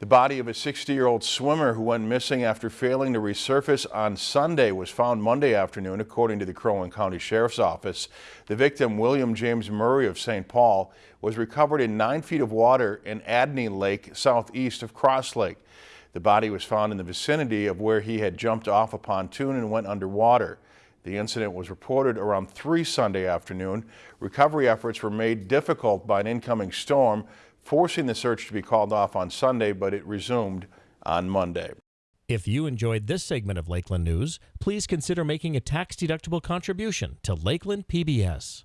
The body of a 60-year-old swimmer who went missing after failing to resurface on Sunday was found Monday afternoon, according to the Crow County Sheriff's Office. The victim, William James Murray of St. Paul, was recovered in nine feet of water in Adney Lake, southeast of Cross Lake. The body was found in the vicinity of where he had jumped off a pontoon and went underwater. The incident was reported around 3 Sunday afternoon. Recovery efforts were made difficult by an incoming storm forcing the search to be called off on Sunday, but it resumed on Monday. If you enjoyed this segment of Lakeland News, please consider making a tax-deductible contribution to Lakeland PBS.